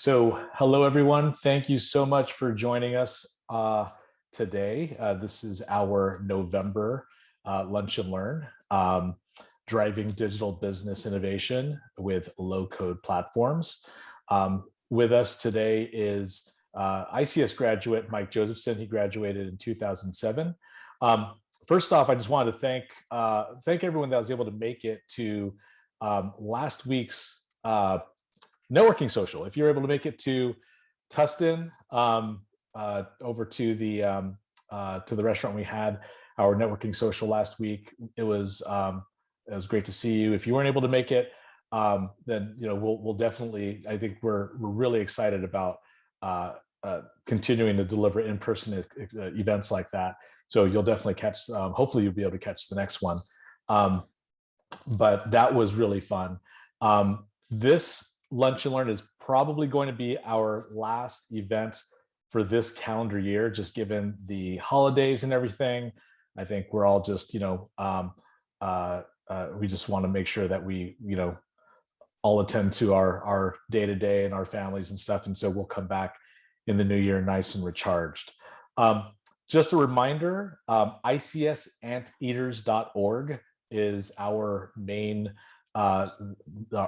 So hello, everyone. Thank you so much for joining us uh, today. Uh, this is our November uh, Lunch and Learn, um, Driving Digital Business Innovation with Low Code Platforms. Um, with us today is uh, ICS graduate Mike Josephson. He graduated in 2007. Um, first off, I just wanted to thank uh, thank everyone that was able to make it to um, last week's uh, networking social. If you're able to make it to Tustin, um, uh, over to the um, uh, to the restaurant we had our networking social last week, it was um, it was great to see you. If you weren't able to make it, um, then you know we'll we'll definitely. I think we're we're really excited about uh, uh, continuing to deliver in-person uh, events like that. So you'll definitely catch. Um, hopefully, you'll be able to catch the next one. Um, but that was really fun. Um, this Lunch and Learn is probably going to be our last event for this calendar year, just given the holidays and everything. I think we're all just, you know, um, uh, uh, we just want to make sure that we, you know, all attend to our our day to day and our families and stuff. And so we'll come back in the new year nice and recharged. Um, just a reminder, um, icsanteaters.org is our main uh,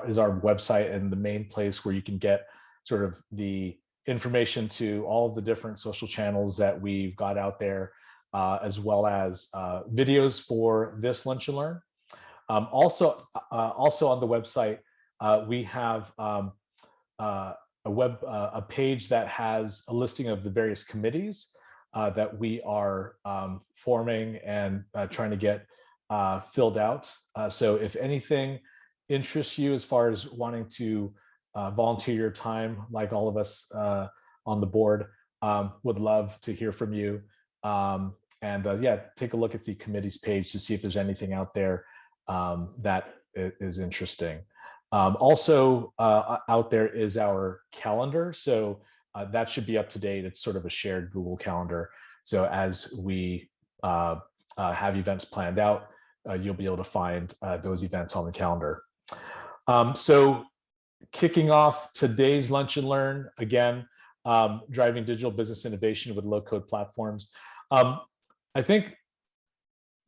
is our website and the main place where you can get sort of the information to all of the different social channels that we've got out there, uh, as well as uh, videos for this lunch and learn. Um, also, uh, also on the website, uh, we have um, uh, a web a page that has a listing of the various committees that we are um, forming and trying to get filled out. so if anything interests you as far as wanting to uh, volunteer your time, like all of us uh, on the board, um, would love to hear from you. Um, and uh, yeah, take a look at the committee's page to see if there's anything out there um, that is interesting. Um, also uh, out there is our calendar. So uh, that should be up to date. It's sort of a shared Google calendar. So as we uh, have events planned out, you'll be able to find those events on the calendar. Um, so kicking off today's Lunch and Learn, again, um, driving digital business innovation with low code platforms. Um, I think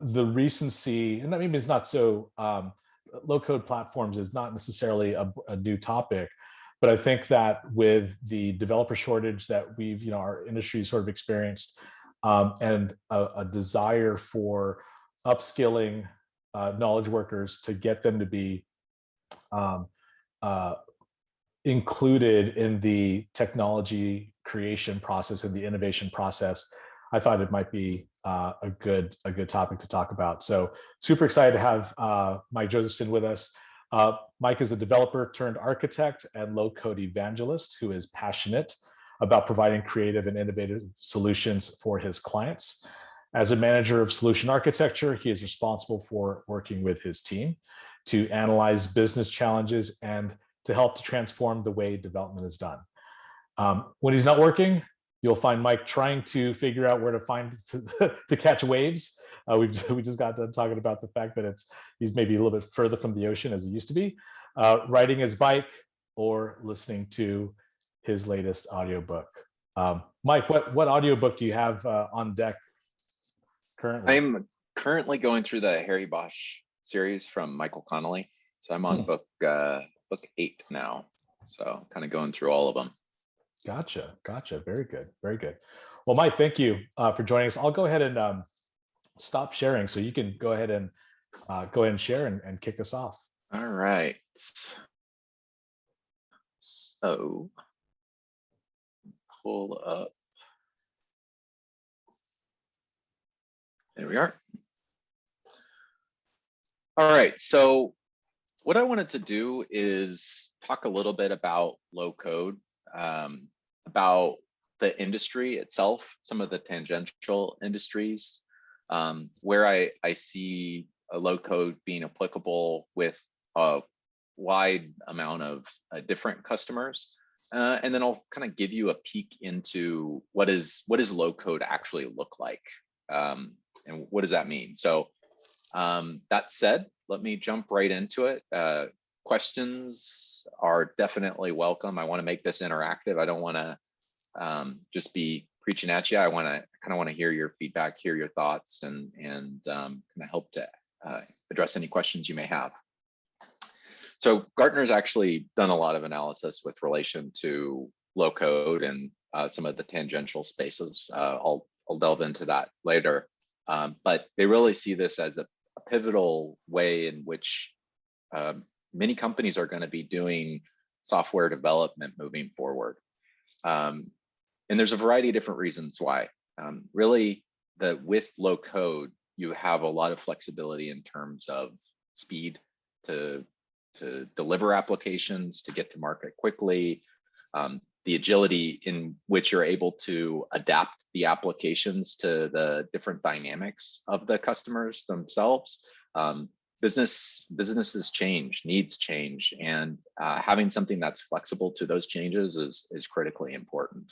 the recency, and that maybe it's not so, um, low code platforms is not necessarily a, a, new topic, but I think that with the developer shortage that we've, you know, our industry sort of experienced um, and a, a, desire for upskilling uh, knowledge workers to get them to be um, uh, included in the technology creation process and the innovation process, I thought it might be uh, a good a good topic to talk about. So super excited to have uh, Mike Josephson with us. Uh, Mike is a developer turned architect and low code evangelist who is passionate about providing creative and innovative solutions for his clients. As a manager of solution architecture, he is responsible for working with his team to analyze business challenges and to help to transform the way development is done. Um, when he's not working, you'll find Mike trying to figure out where to find to, to catch waves. Uh, we've we just got done talking about the fact that it's he's maybe a little bit further from the ocean as he used to be, uh, riding his bike or listening to his latest audiobook. Um, Mike, what what audiobook do you have uh, on deck currently? I'm currently going through the Harry Bosch series from Michael Connelly. So I'm on hmm. book uh, book eight now. So kind of going through all of them. Gotcha. Gotcha. Very good. Very good. Well, Mike, thank you uh, for joining us. I'll go ahead and um, stop sharing so you can go ahead and uh, go ahead and share and, and kick us off. All right. So pull up. There we are. All right, so what I wanted to do is talk a little bit about low code, um, about the industry itself, some of the tangential industries, um, where I, I see a low code being applicable with a wide amount of uh, different customers. Uh, and then I'll kind of give you a peek into what is what does low code actually look like um, and what does that mean? So um, that said, let me jump right into it. Uh, questions are definitely welcome. I want to make this interactive. I don't want to um, just be preaching at you. I want to kind of want to hear your feedback, hear your thoughts, and and um, kind of help to uh, address any questions you may have. So Gartner's actually done a lot of analysis with relation to low code and uh, some of the tangential spaces. Uh, I'll I'll delve into that later. Um, but they really see this as a, a pivotal way in which um, many companies are going to be doing software development moving forward. Um, and there's a variety of different reasons why. Um, really, the with low code, you have a lot of flexibility in terms of speed to to deliver applications, to get to market quickly, um, the agility in which you're able to adapt the applications to the different dynamics of the customers themselves. Um, business businesses change, needs change, and uh, having something that's flexible to those changes is is critically important.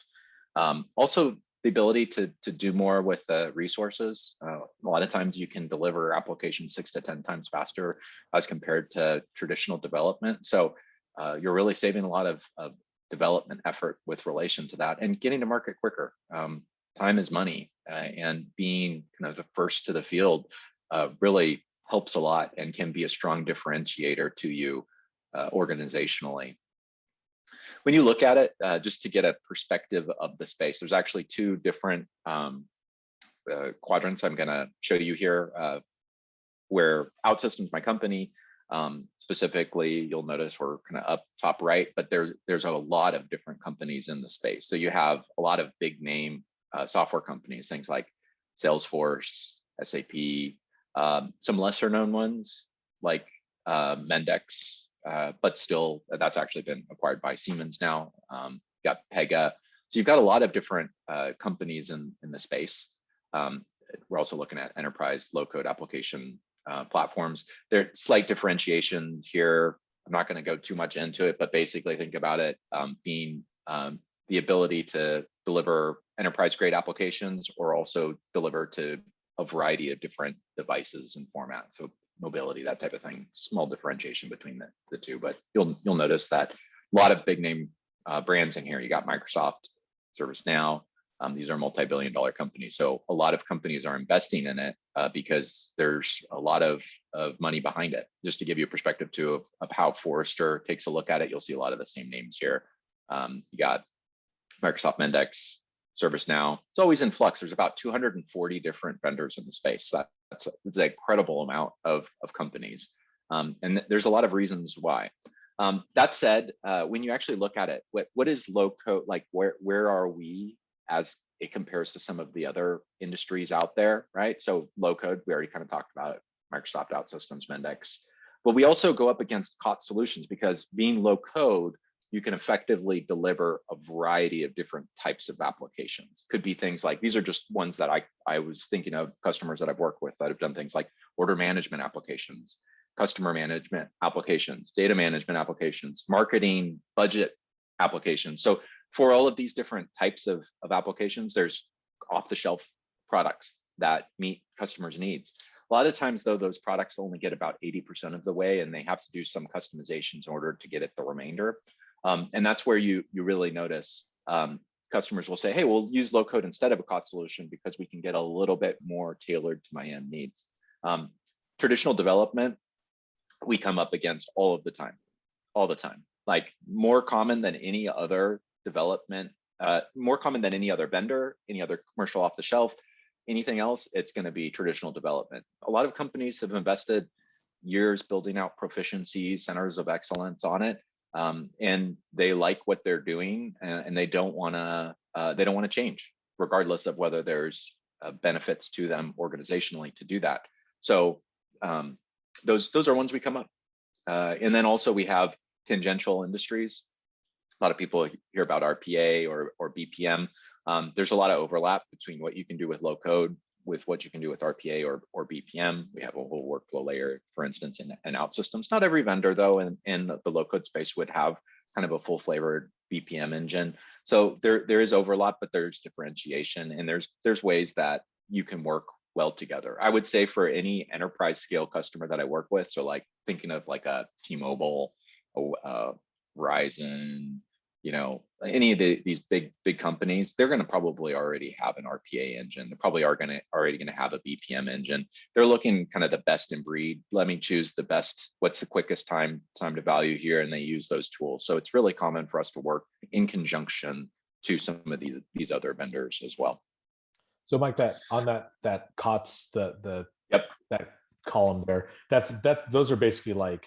Um, also, the ability to to do more with the resources. Uh, a lot of times, you can deliver applications six to ten times faster as compared to traditional development. So uh, you're really saving a lot of, of development effort with relation to that and getting to market quicker. Um, time is money, uh, and being kind of the first to the field uh, really helps a lot and can be a strong differentiator to you uh, organizationally. When you look at it, uh, just to get a perspective of the space, there's actually two different um, uh, quadrants I'm going to show you here, uh, where OutSystems, my company, um, specifically, you'll notice we're kind of up top right, but there, there's a lot of different companies in the space. So you have a lot of big name uh, software companies, things like Salesforce, SAP, um, some lesser known ones like uh, Mendix, uh, but still that's actually been acquired by Siemens now. Um, got Pega. So you've got a lot of different uh, companies in, in the space. Um, we're also looking at enterprise low code application uh, platforms. There are slight differentiations here. I'm not going to go too much into it, but basically think about it um, being um, the ability to deliver enterprise grade applications or also deliver to a variety of different devices and formats. So mobility, that type of thing, small differentiation between the, the two, but you'll you'll notice that a lot of big name uh, brands in here. You got Microsoft, ServiceNow. Um, these are multi-billion dollar companies. So a lot of companies are investing in it uh, because there's a lot of, of money behind it. Just to give you a perspective too of, of how Forrester takes a look at it, you'll see a lot of the same names here. Um, you got Microsoft Mendix, ServiceNow. It's always in flux. There's about 240 different vendors in the space. That, that's, a, that's an incredible amount of, of companies. Um, and there's a lot of reasons why. Um, that said, uh, when you actually look at it, what, what is low code, like where, where are we as it compares to some of the other industries out there, right? So low code, we already kind of talked about it, Microsoft OutSystems, Mendix. But we also go up against COTS solutions because being low code, you can effectively deliver a variety of different types of applications. Could be things like, these are just ones that I, I was thinking of customers that I've worked with that have done things like order management applications, customer management applications, data management applications, marketing, budget applications. So for all of these different types of, of applications, there's off the shelf products that meet customers' needs. A lot of times though, those products only get about 80% of the way and they have to do some customizations in order to get it the remainder. Um, and that's where you, you really notice um, customers will say, hey, we'll use low code instead of a COT solution because we can get a little bit more tailored to my end needs. Um, traditional development, we come up against all of the time, all the time, like more common than any other development, uh, more common than any other vendor, any other commercial off the shelf, anything else, it's going to be traditional development. A lot of companies have invested years building out proficiency centers of excellence on it um, and they like what they're doing and, and they don't want to uh, they don't want to change regardless of whether there's uh, benefits to them organizationally to do that so um, those those are ones we come up uh, and then also we have tangential industries a lot of people hear about rpa or or bpm um, there's a lot of overlap between what you can do with low code with what you can do with RPA or, or BPM. We have a whole workflow layer, for instance, in, in OutSystems. Not every vendor, though, in, in the low code space would have kind of a full flavored BPM engine. So there, there is overlap, but there's differentiation and there's, there's ways that you can work well together. I would say for any enterprise scale customer that I work with, so like thinking of like a T-Mobile, a- uh, Verizon, you know, any of the, these big, big companies, they're gonna probably already have an RPA engine. They're probably are gonna, already gonna have a BPM engine. They're looking kind of the best in breed. Let me choose the best, what's the quickest time, time to value here, and they use those tools. So it's really common for us to work in conjunction to some of these, these other vendors as well. So Mike, that on that, that COTS, the, the. Yep. That column there, that's, that, those are basically like.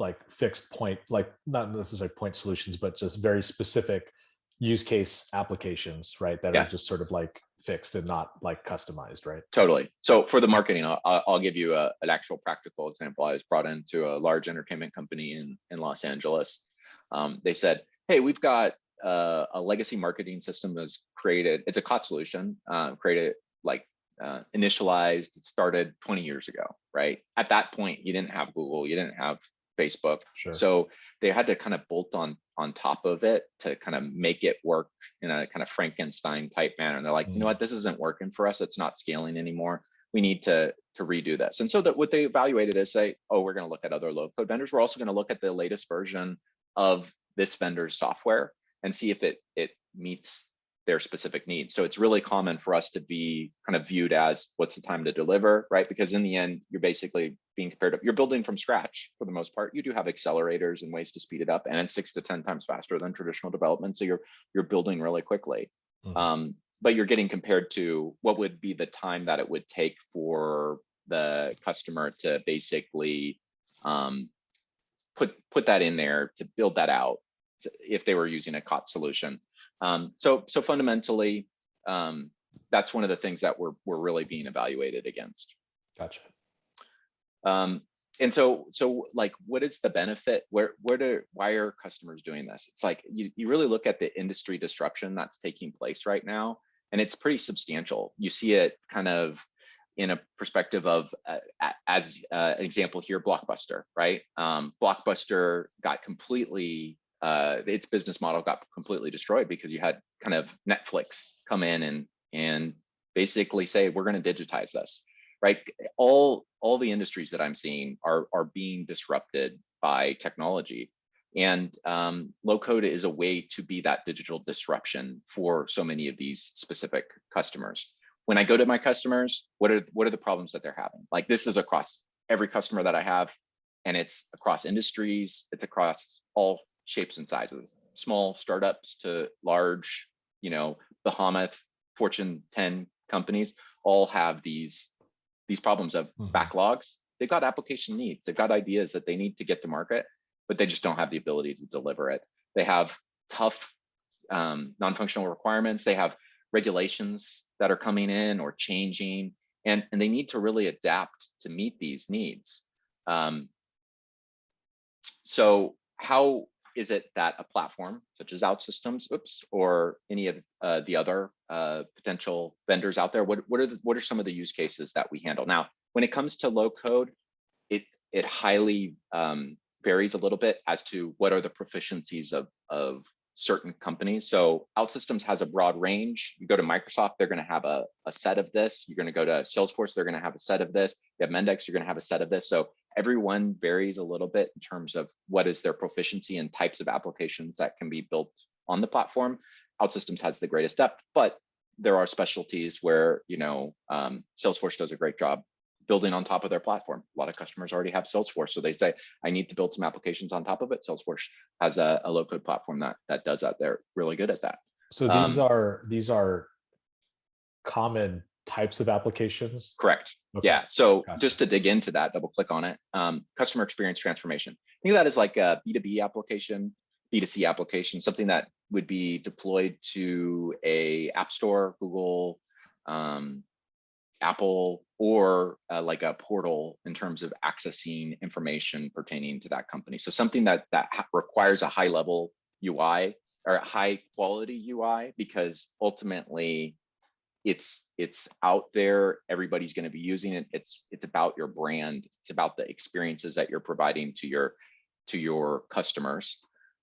Like fixed point, like not necessarily point solutions, but just very specific use case applications, right? That Yeah. are just sort of like fixed and not like customized, right? Totally. So for the marketing, I'll, I'll give you a, an actual practical example. I was brought into a large entertainment company in, in Los Angeles. Um, they said, hey, we've got uh, a legacy marketing system that's created, it's a COT solution, uh, created like uh, initialized, it started 20 years ago, right? At that point, you didn't have Google, you didn't have Facebook. Sure. So they had to kind of bolt on on top of it to kind of make it work in a kind of Frankenstein type manner. And they're like, you know Mm. what, this isn't working for us. It's not scaling anymore. We need to to redo this. And so that what they evaluated is say, oh, we're going to look at other low code vendors. We're also going to look at the latest version of this vendor's software and see if it it meets their specific needs. So it's really common for us to be kind of viewed as what's the time to deliver, right? Because in the end, you're basically being compared to, you're building from scratch for the most part. You do have accelerators and ways to speed it up and it's six to 10 times faster than traditional development. So you're, you're building really quickly. Mhm. Um, but you're getting compared to what would be the time that it would take for the customer to basically um, put, put that in there to build that out if they were using a COT solution. Um, so, so fundamentally, um, that's one of the things that we're, we're really being evaluated against. Gotcha. Um, and so, so like, what is the benefit? Where, where do, why are customers doing this? It's like, you, you really look at the industry disruption that's taking place right now, and it's pretty substantial. You see it kind of in a perspective of, uh, as uh, an example here, Blockbuster, right? Um, Blockbuster got completely, uh, its business model got completely destroyed because you had kind of Netflix come in and, and basically say, we're going to digitize this right? All all the industries that I'm seeing are are being disrupted by technology, and um, low code is a way to be that digital disruption for so many of these specific customers. When I go to my customers, what are what are the problems that they're having? Like this is across every customer that I have, and it's across industries. It's across all shapes and sizes, small startups to large, you know, behemoth Fortune 10 companies all have these these problems of Mhm. backlogs. They've got application needs. They've got ideas that they need to get to market, but they just don't have the ability to deliver it. They have tough um, non-functional requirements. They have regulations that are coming in or changing, and, and they need to really adapt to meet these needs. Um, so how is it that a platform such as OutSystems, oops, or any of uh, the other uh, potential vendors out there, what, what are the, what are some of the use cases that we handle? Now, when it comes to low code, it it highly um, varies a little bit as to what are the proficiencies of of certain companies. So OutSystems has a broad range. You go to Microsoft, they're going to have a, a set of this. You're going to go to Salesforce, they're going to have a set of this. You have Mendix, you're going to have a set of this. So everyone varies a little bit in terms of what is their proficiency and types of applications that can be built on the platform. OutSystems has the greatest depth, but there are specialties where, you know, um, Salesforce does a great job building on top of their platform. A lot of customers already have Salesforce. So they say, I need to build some applications on top of it. Salesforce has a, a low code platform that, that does that. They're really good at that. So these Um, are, these are common types of applications? Correct. Okay. Yeah. So Gotcha. just to dig into that, double click on it. Um, customer experience transformation. I Think of that as like a B2B application, B2C application, something that would be deployed to a app store, Google, um, Apple, or uh, like a portal in terms of accessing information pertaining to that company. So something that that requires a high level UI or a high quality UI because ultimately it's it's out there everybody's going to be using it it's it's about your brand it's about the experiences that you're providing to your to your customers.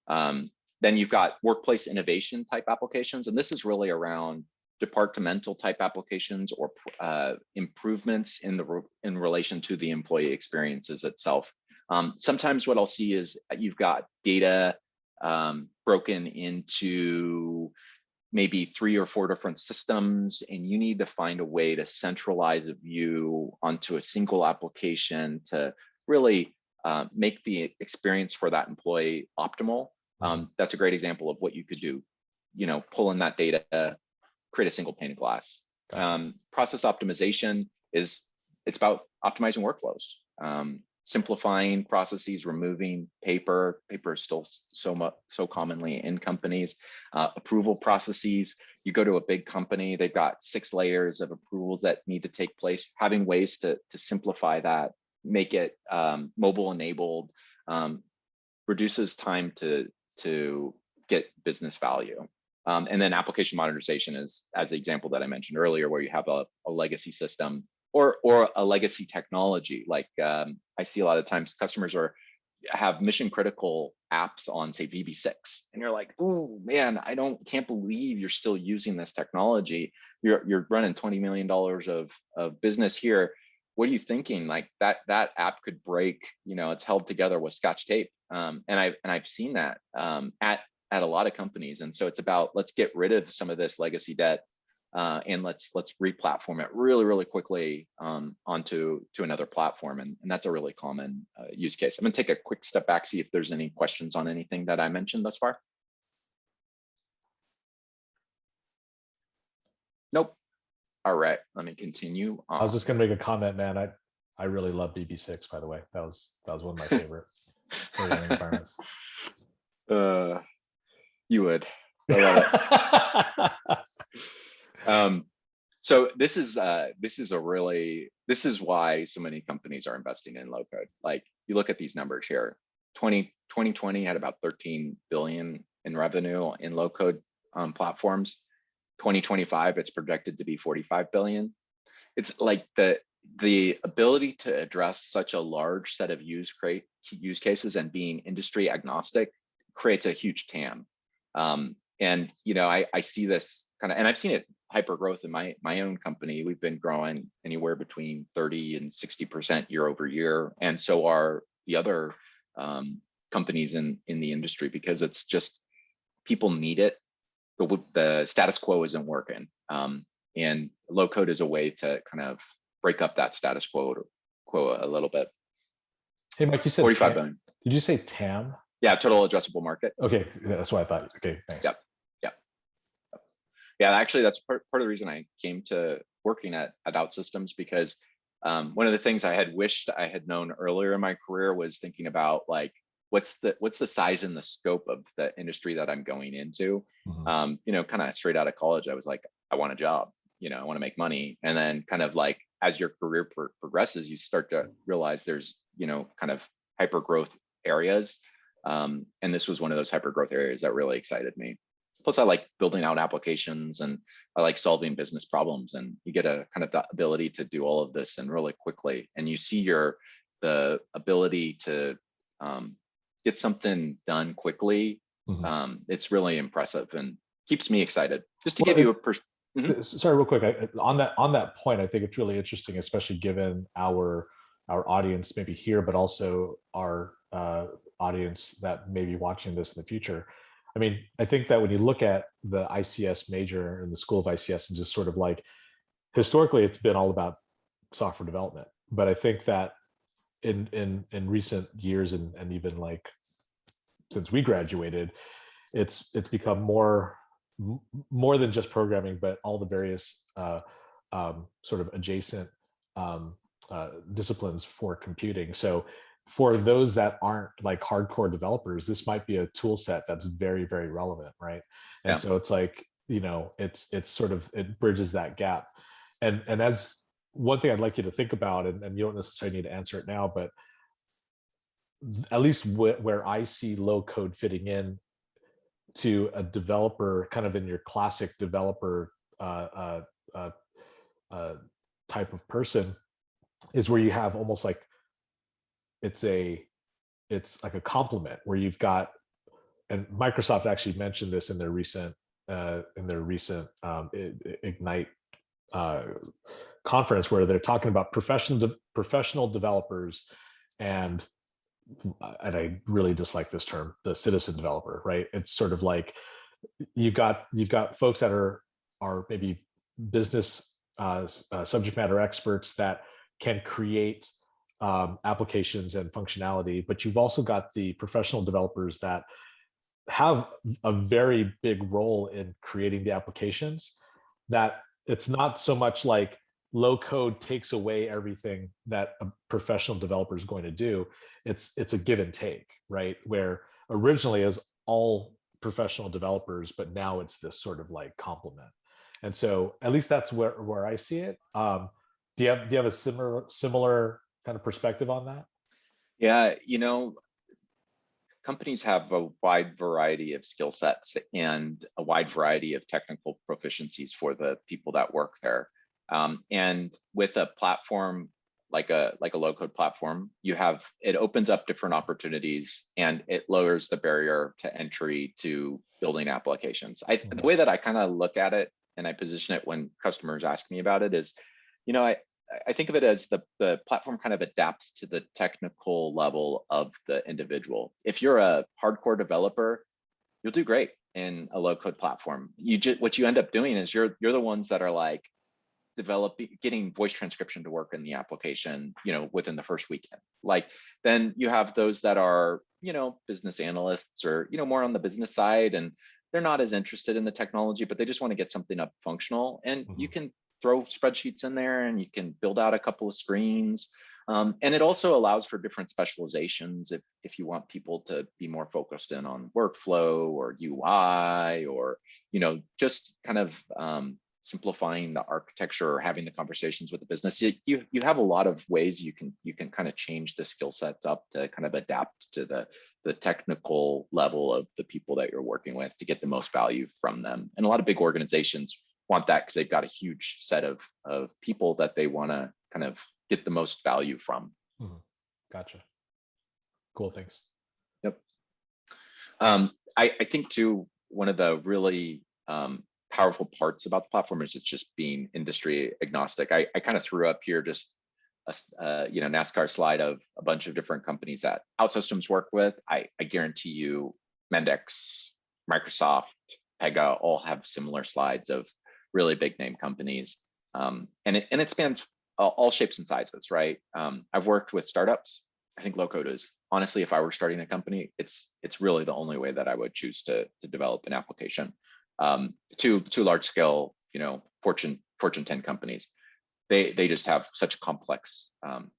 Um, then you've got workplace innovation type applications and this is really around departmental type applications or uh, improvements in the re- in relation to the employee experiences itself. Um, sometimes what I'll see is uh, you've got data um, broken into maybe three or four different systems, and you need to find a way to centralize a view onto a single application to really uh, make the experience for that employee optimal. Um, that's a great example of what you could do. You know, pull in that data, create a single pane of glass. Um, process optimization is it's about optimizing workflows, um, simplifying processes, removing paper. Paper is still so much so commonly in companies. Uh, approval processes. You go to a big company, they've got six layers of approvals that need to take place. Having ways to to simplify that, make it um, mobile enabled, um, reduces time to to get business value. Um, and then application modernization is as the example that I mentioned earlier, where you have a, a legacy system or or a legacy technology. Like um, I see a lot of times customers are have mission critical apps on say VB6 and you're like, oh man, I don't can't believe you're still using this technology. You're you're running 20 million dollars of of business here. What are you thinking? Like that that app could break, you know, it's held together with scotch tape. Um, and I and I've seen that um, at at a lot of companies. And so it's about let's get rid of some of this legacy debt uh, and let's let's re-platform it really really quickly um, onto to another platform. And, and that's a really common uh, use case. I'm gonna take a quick step back, see if there's any questions on anything that I mentioned thus far. Nope. All right, let me continue. I was just gonna make a comment, man. I, I really love VB6, by the way. That was, that was one of my favorite environments. Uh, you would. Um, so this is uh, this is a really this is why so many companies are investing in low code. Like you look at these numbers here, 20, 2020 had about 13 billion in revenue in low code um, platforms. 2025, it's projected to be 45 billion. It's like the the ability to address such a large set of use create use cases and being industry agnostic creates a huge TAM. Um, and you know, I, I see this kind of, and I've seen it hyper growth in my my own company. We've been growing anywhere between 30 and 60 percent year over year, and so are the other um, companies in in the industry because it's just people need it. The the status quo isn't working, um, and low code is a way to kind of break up that status quo quo a little bit. Hey, Mike, you said 45 TAM. billion. Did you say TAM? Yeah, total addressable market. Okay, that's what I thought. Okay, thanks. Yep. Yeah actually that's part, part of the reason i came to working at, at outsystems because um, one of the things i had wished i had known earlier in my career was thinking about like what's the what's the size and the scope of the industry that i'm going into. Mhm. um, you know kind of straight out of college i was like i want a job you know i want to make money. And then kind of like as your career pro- progresses you start to realize there's you know kind of hyper growth areas. Um, and this was one of those hyper growth areas that really excited me plus i like building out applications and i like solving business problems and you get a kind of the ability to do all of this and really quickly and you see your the ability to um, get something done quickly Mhm. um, it's really impressive and keeps me excited just to Well, give you a pers- Mhm. Uh, Sorry, real quick, I- on that, on that point, I think it's really interesting, especially given our, our audience maybe here, but also our uh, audience that may be watching this in the future. I mean, I think that when you look at the ICS major and the School of ICS and just sort of like, historically, it's been all about software development. But I think that in, in, in recent years and, and even like since we graduated, it's, it's become more more than just programming, but all the various uh, um, sort of adjacent um, uh, disciplines for computing. So for those that aren't like hardcore developers, this might be a tool set that's very, very relevant, right? And Yeah. so it's like, you know, it's it's sort of it bridges that gap. And and as one thing I'd like you to think about, and, and you don't necessarily need to answer it now, but at least wh- where I see low code fitting in to a developer, kind of in your classic developer uh, uh, uh, uh, type of person, is where you have almost like it's a it's like a complement where you've got and Microsoft actually mentioned this in their recent uh, in their recent um, Ignite uh, conference where they're talking about professional de- professional developers and and I really dislike this term, the citizen developer, right? It's sort of like you've got you've got folks that are are maybe business uh, uh, subject matter experts that can create um, applications and functionality, but you've also got the professional developers that have a very big role in creating the applications that it's not so much like low code takes away everything that a professional developer is going to do. It's it's a give and take right? Where originally it was all professional developers but now it's this sort of like complement. And so at least that's where where i see it. Um do you have do you have a similar similar kind of perspective on that Yeah, you know, companies have a wide variety of skill sets and a wide variety of technical proficiencies for the people that work there. Um, and with a platform like a like a low code platform, you have it opens up different opportunities and it lowers the barrier to entry to building applications. I the way that I kind of look at it and I position it when customers ask me about it is, you know, I I think of it as the, the platform kind of adapts to the technical level of the individual. If you're a hardcore developer, you'll do great in a low code platform. You just, what you end up doing is you're, you're the ones that are like developing, getting voice transcription to work in the application, you know, within the first weekend. Like, then you have those that are, you know, business analysts or, you know, more on the business side and they're not as interested in the technology, but they just want to get something up functional and you Mhm. can throw spreadsheets in there and you can build out a couple of screens. Um, and it also allows for different specializations if, if you want people to be more focused in on workflow or UI or, you know, just kind of um, simplifying the architecture or having the conversations with the business. You, you, you have a lot of ways you can you can kind of change the skill sets up to kind of adapt to the, the technical level of the people that you're working with to get the most value from them. And a lot of big organizations want that because they've got a huge set of of people that they want to kind of get the most value from. gotcha cool thanks Um, I, I think too, one of the really um, powerful parts about the platform is it's just being industry agnostic. I, I kind of threw up here just a uh, you know NASCAR slide of a bunch of different companies that OutSystems work with. I, I guarantee you, Mendix, Microsoft, Pega all have similar slides of really big name companies, um, and it and it spans all, shapes and sizes. Right? Um, I've worked with startups. I think low code is honestly, if I were starting a company, it's it's really the only way that I would choose to to develop an application. Um, to to large scale, you know, Fortune Fortune 10 companies, they they just have such complex um,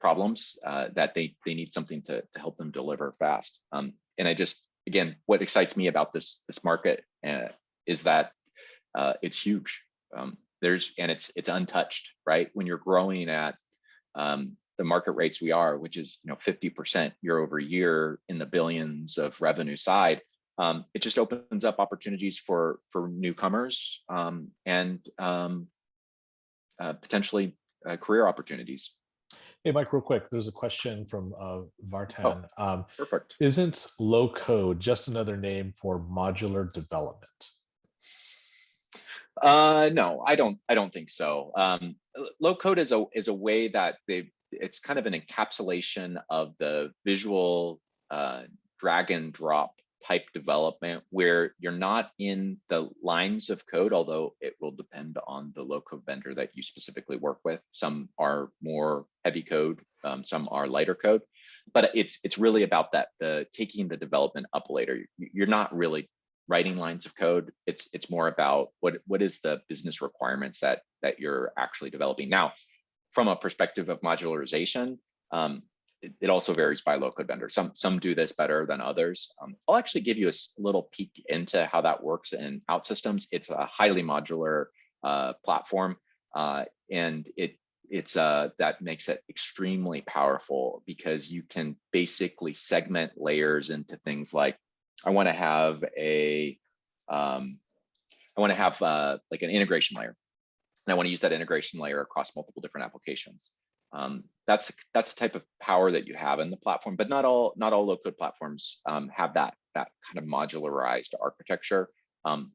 problems uh, that they they need something to to help them deliver fast. Um, and I just again, what excites me about this this market uh, is that uh, it's huge. Um, there's and it's it's untouched, right? When you're growing at um, the market rates we are, which is you know 50% year over year in the billions of revenue side, um, it just opens up opportunities for for newcomers um, and um, uh, potentially uh, career opportunities. hey mike real quick there's a question from uh vartan um Perfect. isn't low code just another name for modular development Uh, no, I don't. I don't think so. Um, low code is a is a way that they. It's kind of an encapsulation of the visual uh, drag and drop type development where you're not in the lines of code, although it will depend on the low code vendor that you specifically work with. Some are more heavy code, um, some are lighter code, but it's it's really about that the taking the development up later. You're not really writing lines of code. It's it's more about what what is the business requirements that that you're actually developing. Now, from a perspective of modularization, um, it, it also varies by low code vendor. Some some do this better than others. Um, I'll actually give you a little peek into how that works in OutSystems. It's a highly modular uh, platform, uh, and it it's uh, that makes it extremely powerful because you can basically segment layers into things like I want to have a, um, I want to have uh, like an integration layer. And I want to use that integration layer across multiple different applications. Um, that's that's the type of power that you have in the platform, but not all not all low code platforms um, have that that kind of modularized architecture. Um,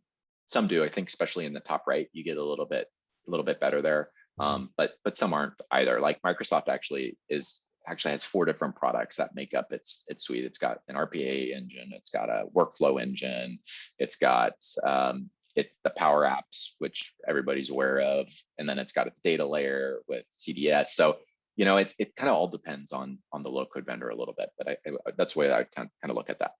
some do, I think, especially in the top right, you get a little bit a little bit better there. Mhm. Um, but but some aren't either. Like Microsoft actually is actually has four different products that make up its its suite. It's got an RPA engine, it's got a workflow engine, it's got um, it's the Power Apps, which everybody's aware of, and then it's got its data layer with CDS. So you know, it's it kind of all depends on on the low code vendor a little bit, but I, I that's the way I kind of look at that.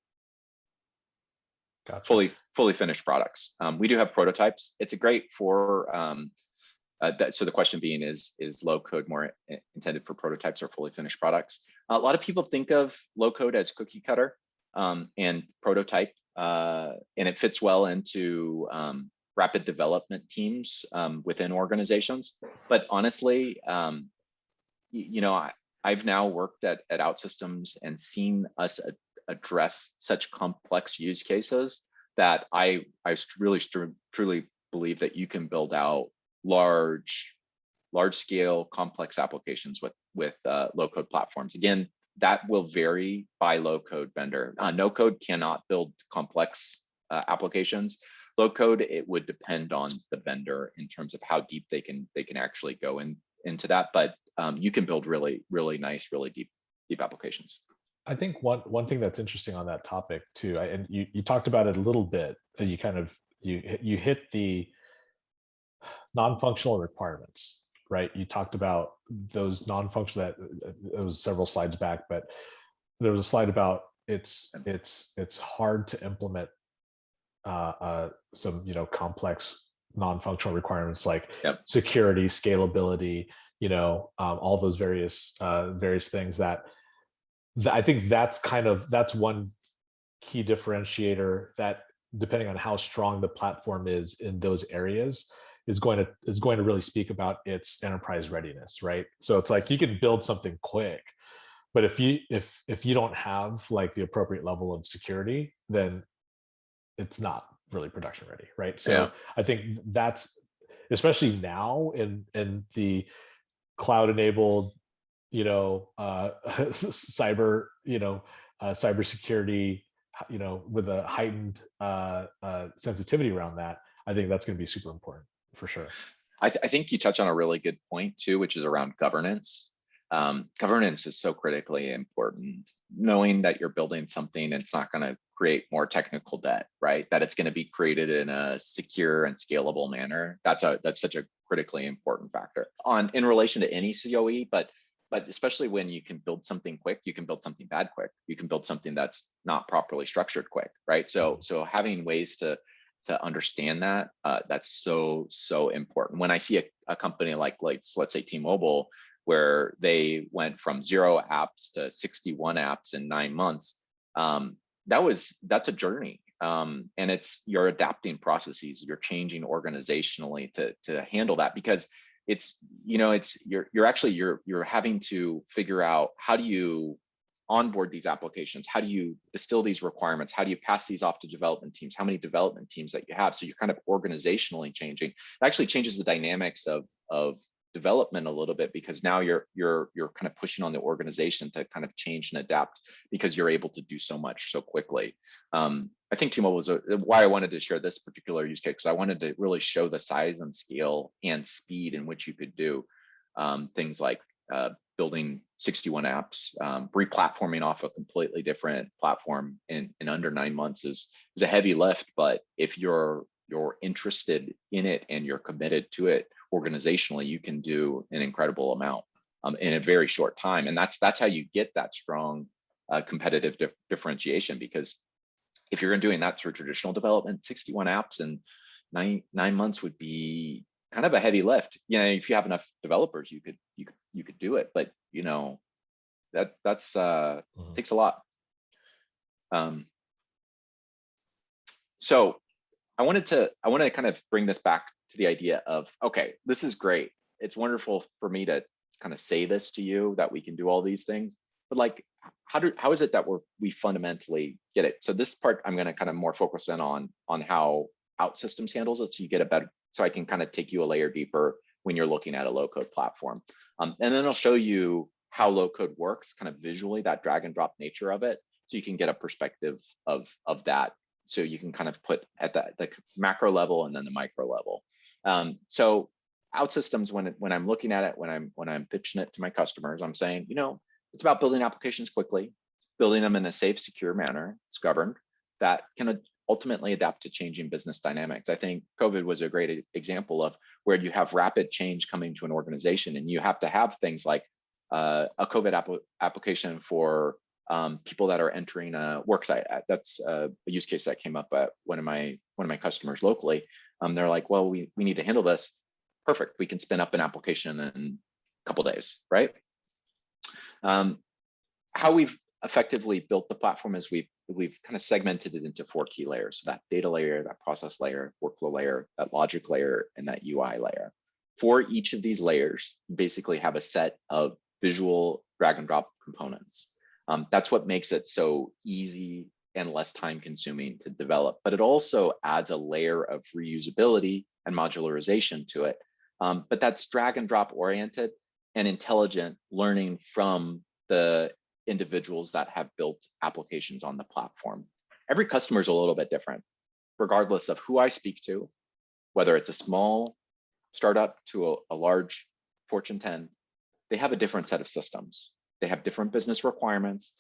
Gotcha. Fully fully finished products. Um, we do have prototypes. It's a great for um, uh, that, so the question being is, is low code more intended for prototypes or fully finished products? A lot of people think of low code as cookie cutter um, and prototype, uh, and it fits well into um, rapid development teams um, within organizations. But honestly, um, you know, I, I've now worked at, at OutSystems and seen us address such complex use cases that I, I really truly believe that you can build out large, large scale complex applications with, with uh, low code platforms. Again, that will vary by low code vendor. Uh, no code cannot build complex uh, applications. Low code, it would depend on the vendor in terms of how deep they can they can actually go in into that. But um, you can build really, really nice, really deep, deep applications. I think one one thing that's interesting on that topic too, I, and you you talked about it a little bit. You kind of you you hit the non-functional requirements, right? You talked about those non-functional. That it was several slides back, but there was a slide about it's it's it's hard to implement uh, uh, some you know complex non-functional requirements like Yep. security, scalability, you know, um, all those various uh, various things that th- I think that's kind of that's one key differentiator that depending on how strong the platform is in those areas is going to is going to really speak about its enterprise readiness right? So it's like you can build something quick but if you if if you don't have like the appropriate level of security then it's not really production ready right? So Yeah. i think that's especially now in in the cloud enabled you know uh cyber you know uh cybersecurity you know with a heightened uh uh sensitivity around that i think that's going to be super important for sure I, th- I think you touch on a really good point too, which is around governance. Um, governance is so critically important. Knowing that you're building something, and it's not going to create more technical debt, right? That it's going to be created in a secure and scalable manner. That's a that's such a critically important factor on in relation to any COE, but but especially when you can build something quick, you can build something bad quick. You can build something that's not properly structured quick, right? So so having ways to to understand that uh, that's so so important. When i see a, a company like like let's say t-mobile where they went from zero apps to 61 apps in nine months um, that was that's a journey. Um, and it's you're adapting processes you're changing organizationally to to handle that because it's you know it's you're you're actually you're you're having to figure out how do you onboard these applications? How do you distill these requirements? How do you pass these off to development teams? How many development teams that you have? So you're kind of organizationally changing. It actually changes the dynamics of of development a little bit because now you're you're you're kind of pushing on the organization to kind of change and adapt because you're able to do so much so quickly. Um, I think T-Mobile was a, why I wanted to share this particular use case because I wanted to really show the size and scale and speed in which you could do um, things like uh, building 61 apps, um, replatforming off a completely different platform in, in under nine months is, is a heavy lift. But if you're you're interested in it and you're committed to it organizationally, you can do an incredible amount um, in a very short time. And that's that's how you get that strong uh, competitive dif- differentiation. Because if you're doing that through traditional development, 61 apps and nine nine months would be kind of a heavy lift. You know, if you have enough developers, you could you could you could do it. But you know, that that's uh Mhm. takes a lot. Um, so I wanted to I want to kind of bring this back to the idea of okay, this is great. It's wonderful for me to kind of say this to you that we can do all these things, but like how do how is it that we're we fundamentally get it? So this part I'm going to kind of more focus in on on how OutSystems handles it, so you get a better so I can kind of take you a layer deeper when you're looking at a low code platform. Um, and then I'll show you how low code works kind of visually, that drag and drop nature of it. So you can get a perspective of, of that. So you can kind of put at the, the macro level and then the micro level. Um, so OutSystems, when, it, when I'm looking at it, when I'm, when I'm pitching it to my customers, I'm saying, you know, it's about building applications quickly, building them in a safe, secure manner, it's governed, that can ultimately adapt to changing business dynamics. I think COVID was a great example of where you have rapid change coming to an organization and you have to have things like uh, a COVID app application for um, people that are entering a worksite. That's a use case that came up at one of my one of my customers locally. Um, they're like, well, we, we need to handle this. Perfect. We can spin up an application in a couple days, right? Um, how we've effectively built the platform is we've we've kind of segmented it into four key layers. So that data layer, that process layer, workflow layer, that logic layer, and that UI layer. For each of these layers, basically have a set of visual drag and drop components. Um, that's what makes it so easy and less time consuming to develop, but it also adds a layer of reusability and modularization to it. Um, but that's drag and drop oriented and intelligent learning from the individuals that have built applications on the platform. Every customer is a little bit different, regardless of who I speak to, whether it's a small startup to a, a large Fortune 10, they have a different set of systems. They have different business requirements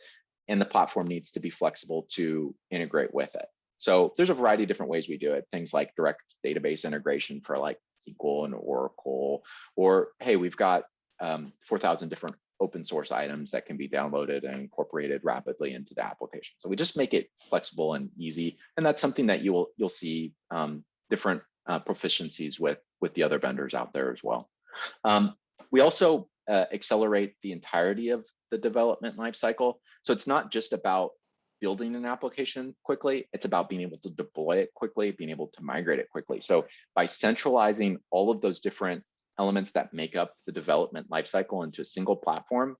and the platform needs to be flexible to integrate with it. So there's a variety of different ways we do it. Things like direct database integration for like SQL and Oracle, or hey, we've got um, 4,000 different open source items that can be downloaded and incorporated rapidly into the application. So we just make it flexible and easy. And that's something that you'll you'll see um, different uh, proficiencies with with the other vendors out there as well. Um, we also uh, accelerate the entirety of the development lifecycle. So it's not just about building an application quickly, it's about being able to deploy it quickly, being able to migrate it quickly. So by centralizing all of those different elements that make up the development lifecycle into a single platform,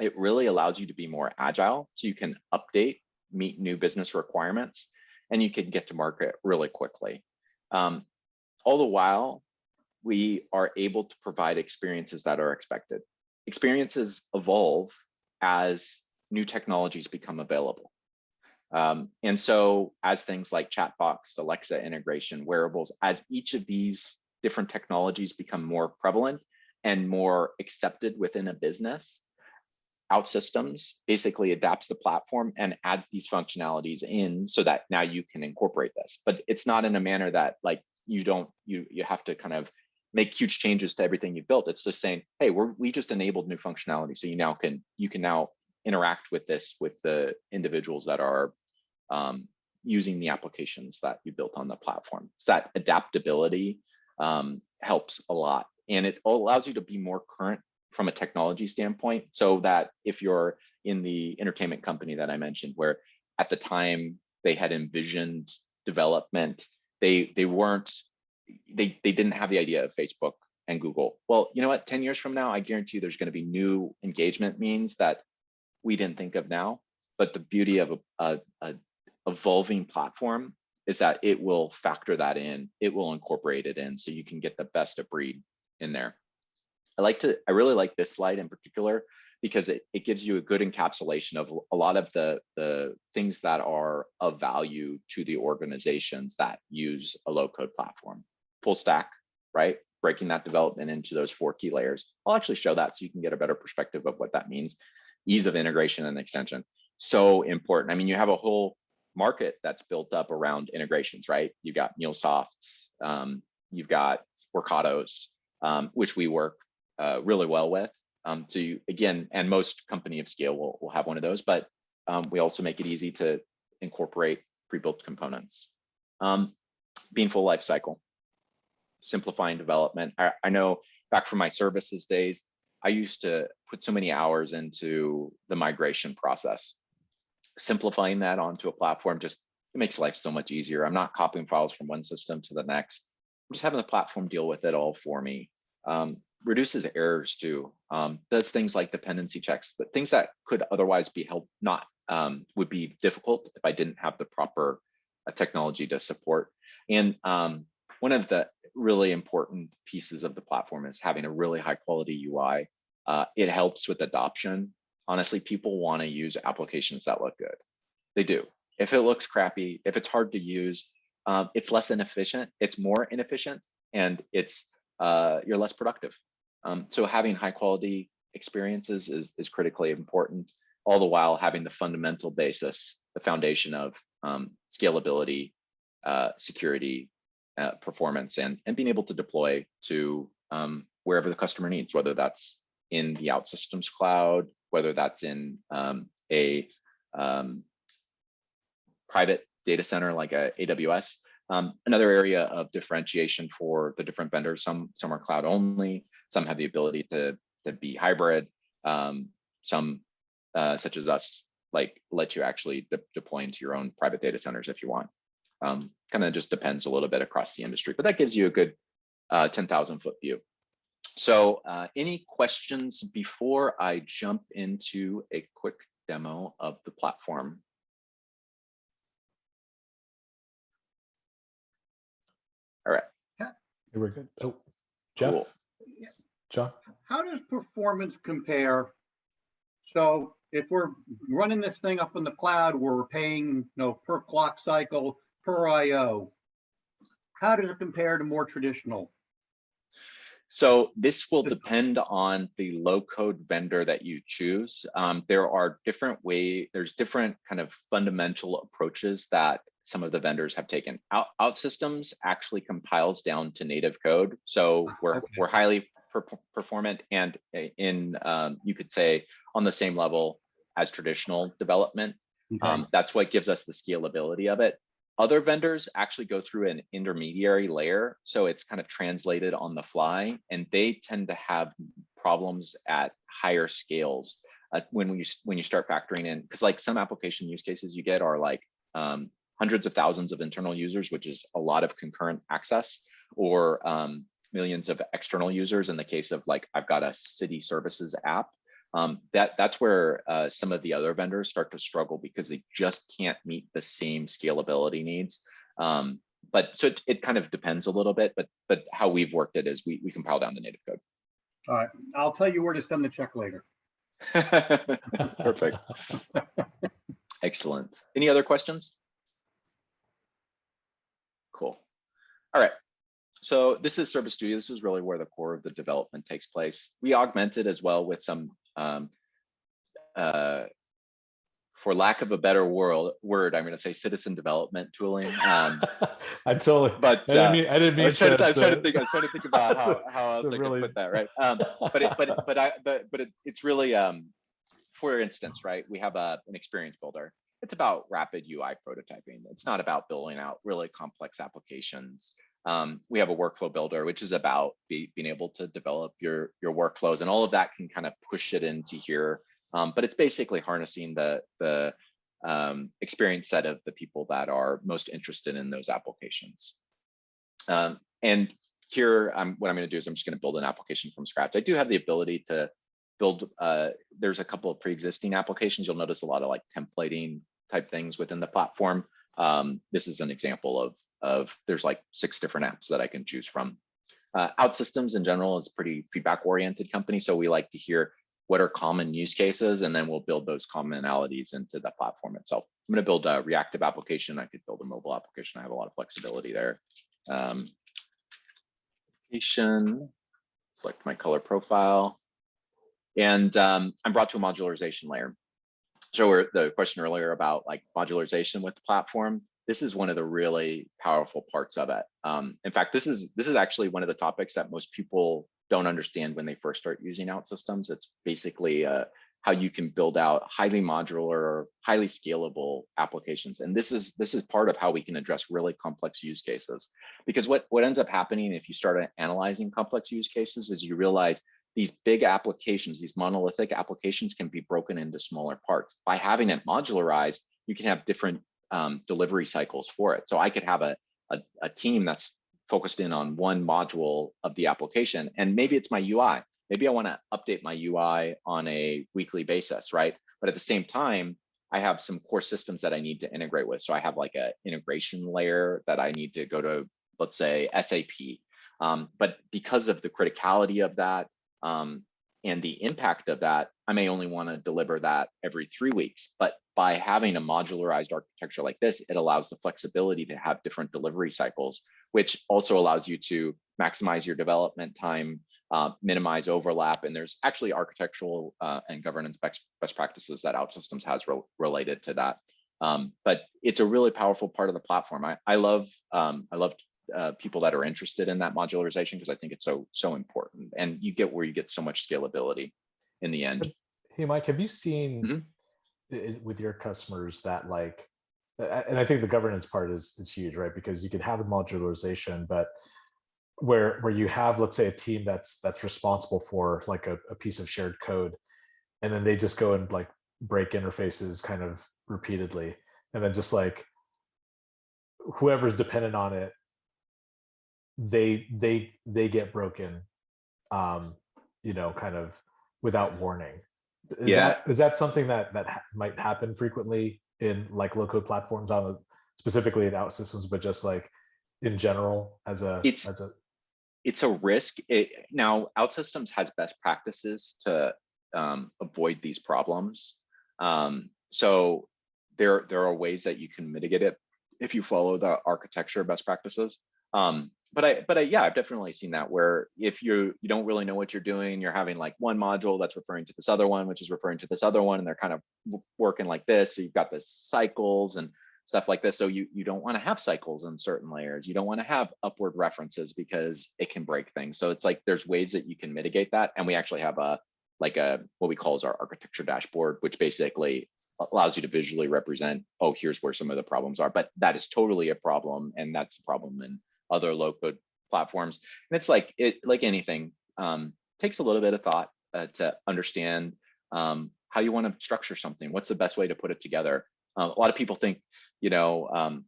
it really allows you to be more agile. So you can update, meet new business requirements, and you can get to market really quickly. Um, all the while, we are able to provide experiences that are expected. Experiences evolve as new technologies become available. Um, and so as things like chatbots, Alexa integration, wearables, as each of these different technologies become more prevalent and more accepted within a business, OutSystems basically adapts the platform and adds these functionalities in so that now you can incorporate this. But it's not in a manner that like you don't you you have to kind of make huge changes to everything you've built. It's just saying, hey, we're we just enabled new functionality. So you now can you can now interact with this with the individuals that are um, using the applications that you built on the platform. So that adaptability um, helps a lot. And it allows you to be more current from a technology standpoint so that if you're in the entertainment company that I mentioned, where at the time they had envisioned development, they they weren't they they didn't have the idea of Facebook and Google. Well, you know what? 10 years from now, I guarantee you there's going to be new engagement means that we didn't think of now. But the beauty of a, a, a evolving platform is that it will factor that in, it will incorporate it in so you can get the best of breed in there. I like to, I really like this slide in particular because it, it gives you a good encapsulation of a lot of the, the things that are of value to the organizations that use a low code platform. Full stack, right? Breaking that development into those four key layers. I'll actually show that so you can get a better perspective of what that means. Ease of integration and extension. So important. I mean, you have a whole market that's built up around integrations, right? You've got MuleSofts, um, you've got Workatos, um, which we work uh, really well with. Um, you, again, and most company of scale will, will have one of those, but um, we also make it easy to incorporate pre-built components. Um, being full life cycle, simplifying development. I, I know back from my services days, I used to put so many hours into the migration process simplifying that onto a platform just it makes life so much easier. I'm not copying files from one system to the next. I'm just having the platform deal with it all for me. Um, reduces errors too. Um, does things like dependency checks, the things that could otherwise be help not um, would be difficult if I didn't have the proper uh, technology to support. And um, one of the really important pieces of the platform is having a really high quality UI. Uh, it helps with adoption honestly, people want to use applications that look good. They do. If it looks crappy, if it's hard to use, um, it's less inefficient. It's more inefficient, and it's uh, you're less productive. Um, so having high quality experiences is, is critically important, all the while having the fundamental basis, the foundation of um, scalability, uh, security, uh, performance, and, and being able to deploy to um, wherever the customer needs, whether that's in the OutSystems cloud, whether that's in um, a um, private data center like a AWS. Um, another area of differentiation for the different vendors, some some are cloud only, some have the ability to, to be hybrid, um, some uh, such as us like let you actually de deploy into your own private data centers if you want. Um, kind of just depends a little bit across the industry, but that gives you a good uh, 10,000 foot view. So uh, any questions before I jump into a quick demo of the platform? All right. Yeah. We're good. Oh, Jeff, Cool. John? how does performance compare? So if we're running this thing up in the cloud, we're paying, you know, per clock cycle, per IO. How does it compare to more traditional? So this will depend on the low code vendor that you choose. Um, there are different way, there's different kind of fundamental approaches that some of the vendors have taken. Out, OutSystems actually compiles down to native code. So we're, Okay. we're highly per- performant and in, um, you could say on the same level as traditional development. Okay. Um, that's what gives us the scalability of it. Other vendors actually go through an intermediary layer, so it's kind of translated on the fly, and they tend to have problems at higher scales uh, when you when you start factoring in because like some application use cases you get are like um, hundreds of thousands of internal users, which is a lot of concurrent access, or um, millions of external users in the case of like I've got a city services app um, that that's where uh, some of the other vendors start to struggle because they just can't meet the same scalability needs. Um, but so it, it kind of depends a little bit, but but how we've worked it is we we compile down the native code. All right, I'll tell you where to send the check later. Perfect. Excellent. Any other questions? Cool. All right. So this is Service Studio. This is really where the core of the development takes place. We augmented as well with some, um, uh, for lack of a better world, word, I'm going to say citizen development tooling. Um, I totally, but I didn't uh, mean, I didn't I mean was trying to, I was trying to to- think, I was trying to think about how, how else to I could really- put that, right? Um, but it, but, but I, but, but it, it's really, um, for instance, right, we have a, an experience builder. It's about rapid UI prototyping. It's not about building out really complex applications. Um, we have a workflow builder, which is about be, being able to develop your, your workflows and all of that can kind of push it into here. Um, but it's basically harnessing the, the um, experience set of the people that are most interested in those applications. Um, and here, I'm, what I'm going to do is I'm just going to build an application from scratch. I do have the ability to build, uh, there's a couple of pre-existing applications. You'll notice a lot of like templating type things within the platform. Um, this is an example of, of there's like six different apps that I can choose from. Uh, OutSystems in general is a pretty feedback oriented company. So we like to hear what are common use cases, and then we'll build those commonalities into the platform itself. I'm going to build a reactive application. I could build a mobile application. I have a lot of flexibility there. Um, application, select my color profile, and um, I'm brought to a modularization layer. So the question earlier about like modularization with the platform, this is one of the really powerful parts of it. Um, in fact, this is this is actually one of the topics that most people don't understand when they first start using OutSystems. It's basically uh, how you can build out highly modular, highly scalable applications. And this is this is part of how we can address really complex use cases. Because what, what ends up happening if you start analyzing complex use cases is you realize these big applications, these monolithic applications can be broken into smaller parts. By having it modularized, you can have different um, delivery cycles for it. So I could have a, a, a team that's focused in on one module of the application, and maybe it's my UI. Maybe I want to update my UI on a weekly basis, right? But at the same time, I have some core systems that I need to integrate with. So I have like a integration layer that I need to go to, let's say SAP. Um, but because of the criticality of that um, and the impact of that, I may only want to deliver that every three weeks. But by having a modularized architecture like this, it allows the flexibility to have different delivery cycles, which also allows you to maximize your development time uh, minimize overlap. And there's actually architectural uh, and governance best, best practices that OutSystems has re- related to that. Um, but it's a really powerful part of the platform. I, I love um, I love uh, people that are interested in that modularization because I think it's so so important. And you get where you get so much scalability in the end. Hey, Mike, have you seen Mhm. i- i- with your customers that like, and I think the governance part is is huge, right? Because you could have the modularization, but where where you have, let's say, a team that's that's responsible for like a, a piece of shared code, and then they just go and like break interfaces kind of repeatedly, and then just like whoever's dependent on it, they they they get broken, um, you know, kind of without warning. Is Yeah. that is that something that that ha- might happen frequently in like low code platforms on a, specifically in OutSystems, but just like in general as a It's- as a it's a risk. It, now, OutSystems has best practices to um, avoid these problems. Um, so there, there are ways that you can mitigate it if you follow the architecture best practices. Um, but I, but I, yeah, I've definitely seen that where if you you don't really know what you're doing, you're having like one module that's referring to this other one, which is referring to this other one, and they're kind of working like this. So you've got this cycles and stuff like this. So you you don't want to have cycles in certain layers. You don't want to have upward references because it can break things. So it's like there's ways that you can mitigate that. And we actually have a like a what we call is our architecture dashboard, which basically allows you to visually represent, oh, here's where some of the problems are. But that is totally a problem, and that's a problem in other low code platforms. And it's like it like anything, um, takes a little bit of thought uh, to understand um, how you want to structure something. What's the best way to put it together? Uh, a lot of people think you know, um,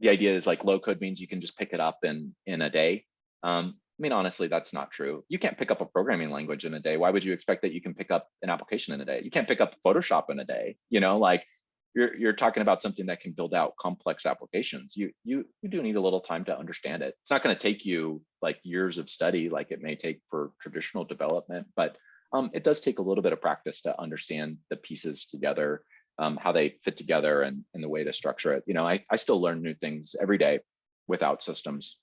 the idea is like low code means you can just pick it up in in a day. Um, I mean, honestly, that's not true. You can't pick up a programming language in a day. Why would you expect that you can pick up an application in a day? You can't pick up Photoshop in a day. You know, like you're you're talking about something that can build out complex applications. You you you do need a little time to understand it. It's not going to take you like years of study like it may take for traditional development, but um, it does take a little bit of practice to understand the pieces together um, how they fit together and, and the way to structure it. You know, I, I still learn new things every day with OutSystems.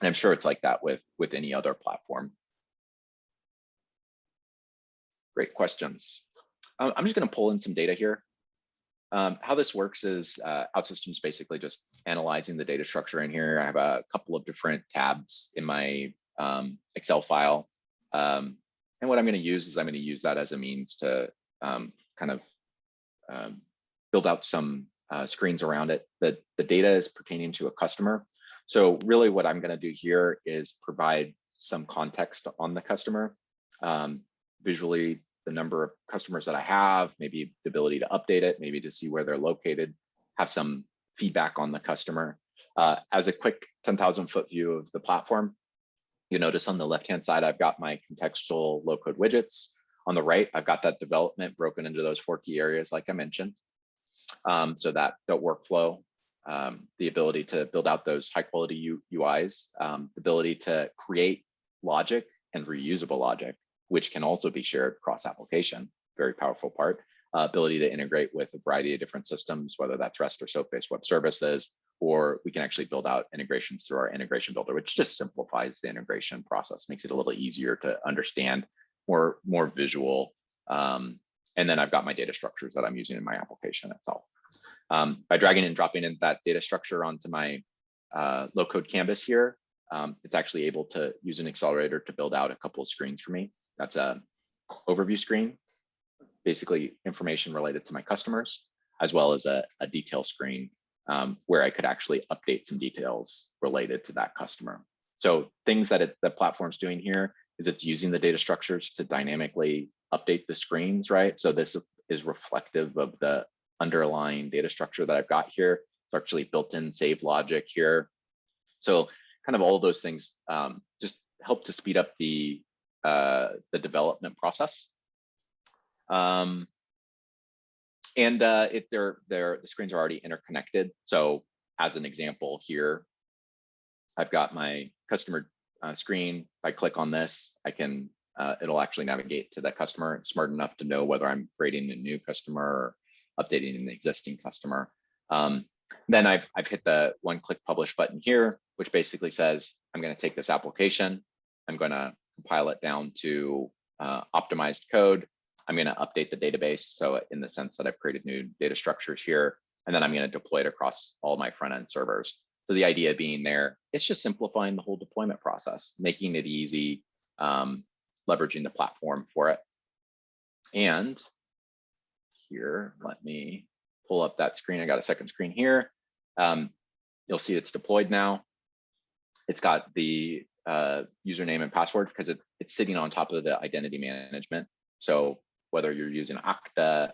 And I'm sure it's like that with, with any other platform. Great questions. Uh, I'm just going to pull in some data here. Um, how this works is uh, OutSystems basically just analyzing the data structure in here. I have a couple of different tabs in my um, Excel file. Um, and what I'm going to use is I'm going to use that as a means to um, kind of um, build out some uh, screens around it. The, the data is pertaining to a customer. So really what I'm gonna do here is provide some context on the customer. Um, visually, the number of customers that I have, maybe the ability to update it, maybe to see where they're located, have some feedback on the customer. Uh, as a quick 10,000 foot view of the platform, you notice on the left-hand side, I've got my contextual low-code widgets. On the right, I've got that development broken into those four key areas, like I mentioned. Um, so that the workflow, um, the ability to build out those high quality UIs, um, the ability to create logic and reusable logic, which can also be shared cross application, very powerful part. Uh, ability to integrate with a variety of different systems, whether that's REST or SOAP-based web services, or we can actually build out integrations through our integration builder, which just simplifies the integration process, makes it a little easier to understand more more visual. Um, and then I've got my data structures that I'm using in my application itself. Um, by dragging and dropping in that data structure onto my uh, low code canvas here, um, it's actually able to use an accelerator to build out a couple of screens for me. That's a overview screen, basically information related to my customers, as well as a, a detail screen um, where I could actually update some details related to that customer. So things that it, the platform's doing here is it's using the data structures to dynamically update the screens, right? So this is reflective of the underlying data structure that I've got here. It's actually built-in save logic here. So kind of all of those things um, just help to speed up the uh, the development process. Um, and uh, if they're, they're, the screens are already interconnected. So as an example here, I've got my customer uh, screen. If I click on this, I can, uh, it'll actually navigate to that customer. It's smart enough to know whether I'm creating a new customer or updating an existing customer. Um, then I've, I've hit the one click publish button here, which basically says, I'm going to take this application. I'm going to compile it down to uh, optimized code. I'm going to update the database. So in the sense that I've created new data structures here, and then I'm going to deploy it across all my front end servers. So the idea being there, it's just simplifying the whole deployment process, making it easy, um, leveraging the platform for it. And here, let me pull up that screen. I got a second screen here. Um, you'll see it's deployed now. It's got the uh, username and password because it, it's sitting on top of the identity management. So whether you're using Okta,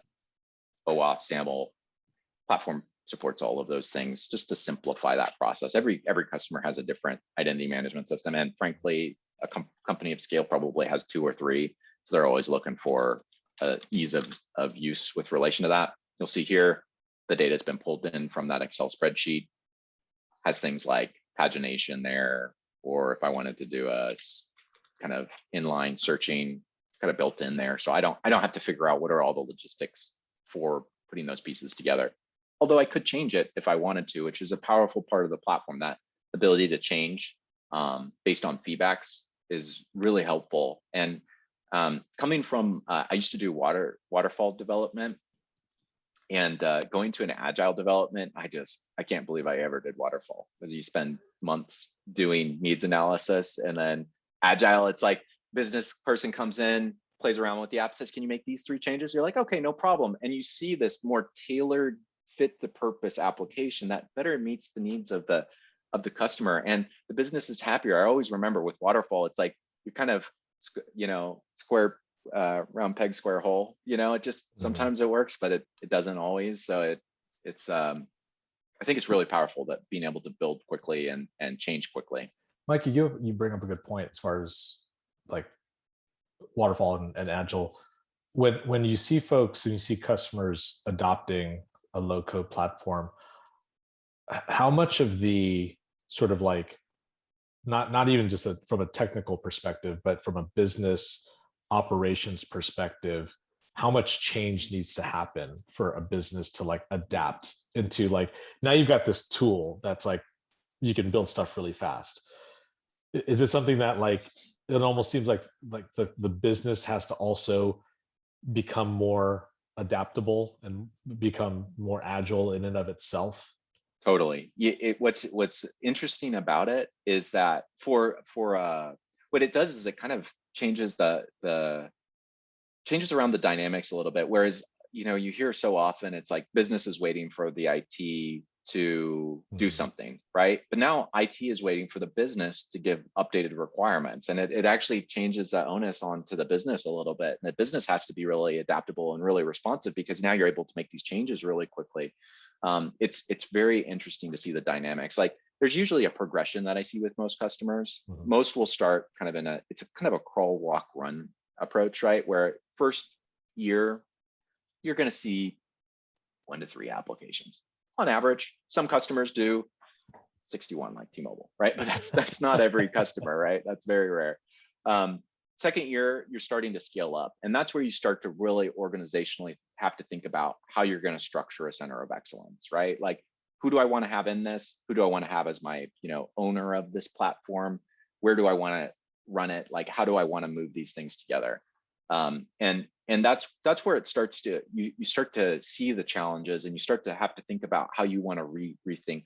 OAuth, SAML, platform supports all of those things just to simplify that process. Every every customer has a different identity management system, and frankly, a com company of scale probably has two or three. So they're always looking for uh, ease of, of use with relation to that. You'll see here, the data has been pulled in from that Excel spreadsheet, has things like pagination there, or if I wanted to do a kind of inline searching kind of built in there. So I don't I don't have to figure out what are all the logistics for putting those pieces together. Although I could change it if I wanted to, which is a powerful part of the platform. That ability to change um, based on feedbacks is really helpful. And um, coming from, uh, I used to do water waterfall development and uh, going to an agile development, I just, I can't believe I ever did waterfall because you spend months doing needs analysis and then agile, it's like business person comes in, plays around with the app, says, can you make these three changes? You're like, okay, no problem. And you see this more tailored fit the purpose application that better meets the needs of the of the customer and the business is happier. I always remember with waterfall, it's like you're kind of, you know, square uh, round peg square hole. You know, it just Mhm. sometimes it works, but it it doesn't always. So it it's um I think it's really powerful that being able to build quickly and and change quickly. Mikey, you you bring up a good point as far as like waterfall and, and agile. When when you see folks and you see customers adopting a low code platform, how much of the sort of like not not even just a, from a technical perspective, but from a business operations perspective, how much change needs to happen for a business to like adapt into like now you've got this tool that's like you can build stuff really fast is it something that like it almost seems like like the the business has to also become more adaptable and become more agile in and of itself Totally. It, what's what's interesting about it is that for for uh what it does is it kind of changes the the changes around the dynamics a little bit. Whereas you know you hear so often it's like business is waiting for the IT to do Mhm. something, right? But now IT is waiting for the business to give updated requirements, and it it actually changes the onus onto the business a little bit. And the business has to be really adaptable and really responsive because now you're able to make these changes really quickly um, it's it's very interesting to see the dynamics. Like there's usually a progression that I see with most customers. Mhm. Most will start kind of in a it's a kind of a crawl, walk, run approach, right? Where first year you're going to see one to three applications on average. Some customers do 61 like T-Mobile, right? But that's that's not every customer, right? That's very rare. Um, second year, you're starting to scale up, and that's where you start to really organizationally have to think about how you're going to structure a center of excellence, right? Like, who do I want to have in this? Who do I want to have as my, you know, owner of this platform? Where do I want to run it? Like, how do I want to move these things together? Um, and and that's that's where it starts to you you start to see the challenges, and you start to have to think about how you want to re rethink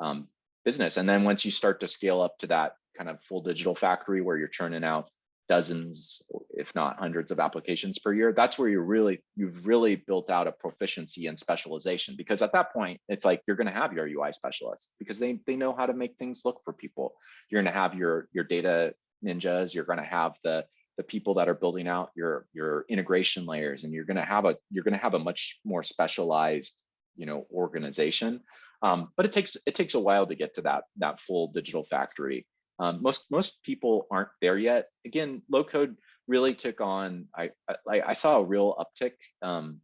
um, business. And then once you start to scale up to that kind of full digital factory where you're churning out dozens, if not hundreds of applications per year, that's where you really, you've really built out a proficiency and specialization. Because at that point, it's like you're going to have your UI specialists because they they know how to make things look for people. You're going to have your your data ninjas. You're going to have the the people that are building out your your integration layers, and you're going to have a you're going to have a much more specialized you know organization. Um, but it takes it takes a while to get to that that full digital factory. Um, most most people aren't there yet. Again, low code really took on. I I, I saw a real uptick um,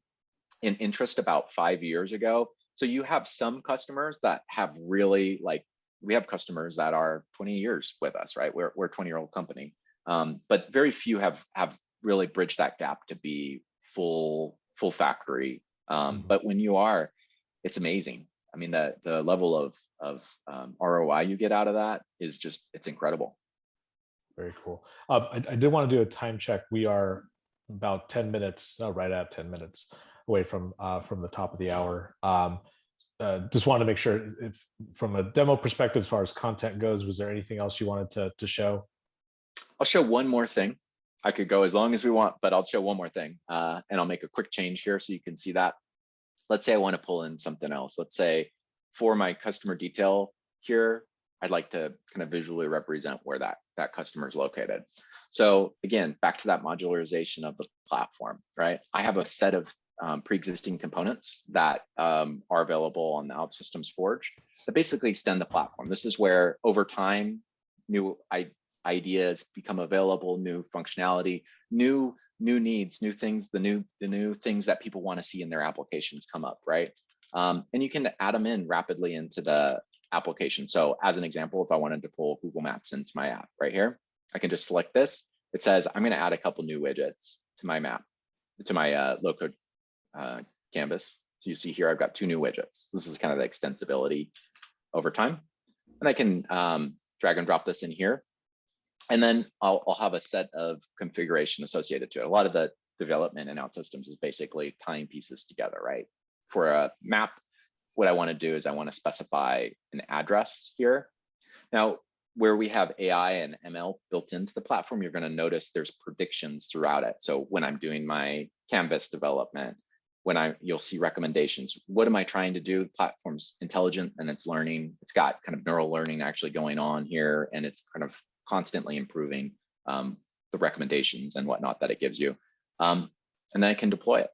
in interest about five years ago. So you have some customers that have really like we have customers that are 20 years with us, right? We're we're a 20 year old company, um, but very few have have really bridged that gap to be full full factory. Um, Mhm. But when you are, it's amazing. I mean, the the level of of um, ROI you get out of that is just it's incredible. Very cool. Um, I, I did want to do a time check. We are about 10 minutes, no, right at 10 minutes away from uh, from the top of the hour. Um, uh, just wanted to make sure if from a demo perspective, as far as content goes, was there anything else you wanted to, to show? I'll show one more thing. I could go as long as we want, but I'll show one more thing. Uh, and I'll make a quick change here so you can see that. Let's say I want to pull in something else. Let's say for my customer detail here, I'd like to kind of visually represent where that, that customer is located. So again, back to that modularization of the platform, right? I have a set of um, pre-existing components that um, are available on the OutSystems Forge that basically extend the platform. This is where over time, new ideas become available, new functionality, new new needs, new things, the new the new things that people want to see in their applications come up, right? Um, and you can add them in rapidly into the application. So as an example, if I wanted to pull Google Maps into my app right here, I can just select this. It says I'm going to add a couple new widgets to my map, to my uh, low code uh, canvas. So you see here, I've got two new widgets. This is kind of the extensibility over time. And I can um, drag and drop this in here. And then I'll, I'll have a set of configuration associated to it. A lot of the development in OutSystems is basically tying pieces together, right? For a map, what I want to do is I want to specify an address here. Now, where we have AI and ML built into the platform, you're going to notice there's predictions throughout it. So when I'm doing my Canvas development, when I you'll see recommendations. What am I trying to do? The platform's intelligent and it's learning. It's got kind of neural learning actually going on here, and it's kind of constantly improving um, the recommendations and whatnot that it gives you. Um, and then I can deploy it.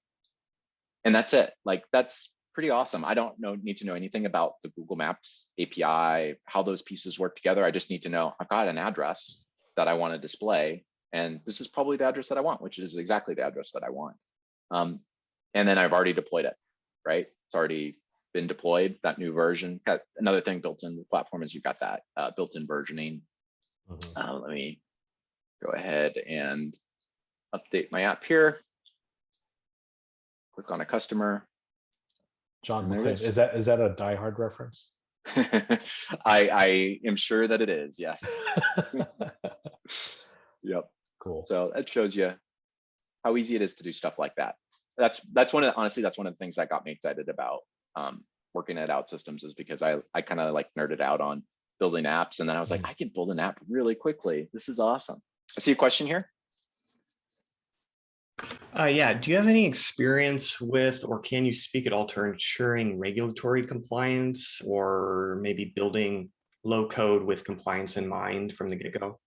And that's it. Like that's pretty awesome. I don't know need to know anything about the Google Maps API, how those pieces work together. I just need to know I've got an address that I want to display, and this is probably the address that I want, which is exactly the address that I want. Um, and then I've already deployed it, right? It's already been deployed, that new version. Got another thing built in the platform is you've got that uh, built-in versioning. Mhm. Uh, let me go ahead and update my app here. Click on a customer. John McClane, is. that is that a Die Hard reference? I, I am sure that it is, yes. Yep. cool. So that shows you how easy it is to do stuff like that. That's that's one of the, honestly that's one of the things that got me excited about um, working at OutSystems is because I I kind of like nerded out on building apps and then I was like I can build an app really quickly. This is awesome. I see a question here. Uh, yeah, do you have any experience with, or can you speak at all to ensuring regulatory compliance or maybe building low code with compliance in mind from the get-go?